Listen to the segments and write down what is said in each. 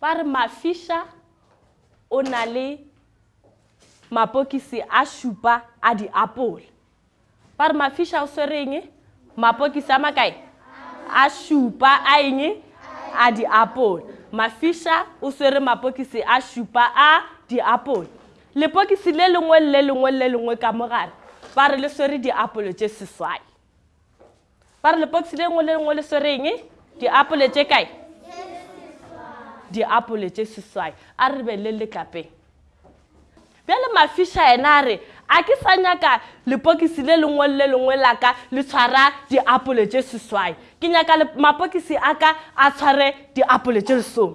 ba re mafisha o na le mapokisi a šupa a diapola Ba re mafiša o swere eng? Mapokisi a makae? A šupa a eng? A diapole. Mafiša o swere mapokisi a šupa a diapole. Lepokisi le lengwe le lengwe le lengwe ka mogare ba re le swere diapole tše seswai. Ba re lepoksi le lengwe le lengwe le swereng diapole tše kae? Diapole tše seswai. A re lebelele letlapeng. Bjale mafiša yena a re, a ke sa nyaka lepokisi le lengwe le le lengwe la ka le tshwara diapole tše seswai. Ke nyaka mapokisi a ka a tshware diapole tše lesome.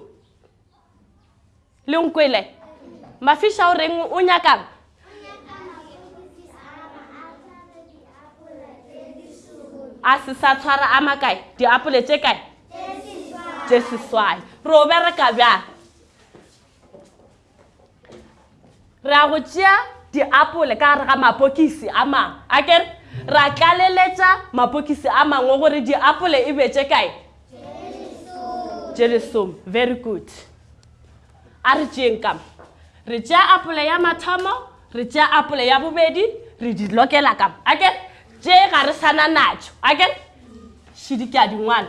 le nkwele mafiša o reng o nyakang a se sa tshwara a makae diapole tše kae tše seswai ro bereka bjang re a go tšea diapole ka gare ga mapokisi a mangwe a kere ra tlaleletša mapokisi a mangwe gore diapole e betše kae jelesom very good a re tšeeng kama re tšea apole ya mathomo re tšea apole ya bobedi re di lokela kama a kere tše ga re sana natšo a kere šidi ke a dingwana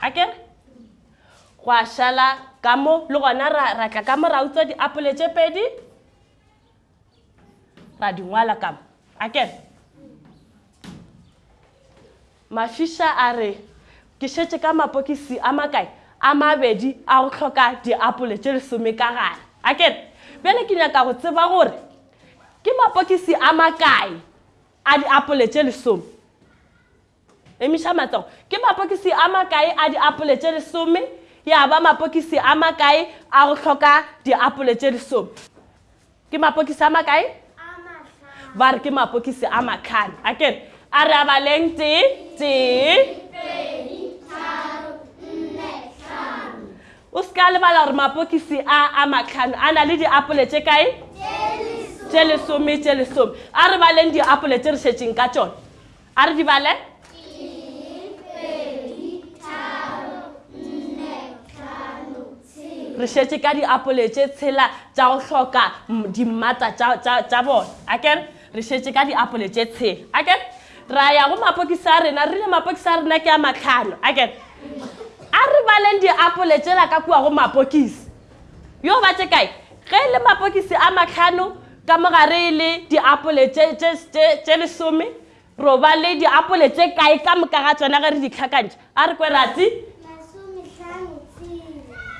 a ke re go a šala ka mo le gona ra ra tla ka mo ra utswa diapole tše pedi ra di ngwala ka mo a ke re mafiša a re ke šetše ka mapokisi a makae a mabedi a go tlhoka diapole tše lesome ka gare a ke re bjale ke nyaka go tseba gore ke mapokisi a makae a diapole tše lesome Emiša matsogo. Ke mapokisi a makae a diapole tše lesome? Ya ba mapokisi a makae a go hloka diapole tše lesome? Ke mapokisi a makae? Ba re ke mapokisi a matlhano. A kere, a re a baleng tee, tee. O se ka lebala gore mapokisi a a matlhano a na le diapole tše kae? Tše lesome, tše lesome. A re baleng diapole tše re šetseng ka tšone. A re di bale. re šetše ka diapole tše tshela tša go hloka dimmata tša bona aker re šetše ka diapole tše tshela aker ra ya go mapokisi a rena rile mapokisi a rena ke a matlhano aker a re baleng diapole tšela ka kua go mapokisi yo ba tše kae ge e le mapokisi a matlhano ka mogare e le diapole tše lesome ro ba le diapole tše kae ka moka ga tsona ge re di tlhakantšha a re kwe ratsi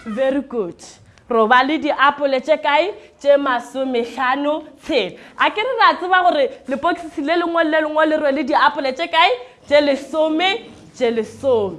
very good ro ba le diapole tše kae tše masomehlano tshela a ke re ra tseba gore lepokisi le lengwe le lengwe le rwele diapole tše kae tše lesome tše lesome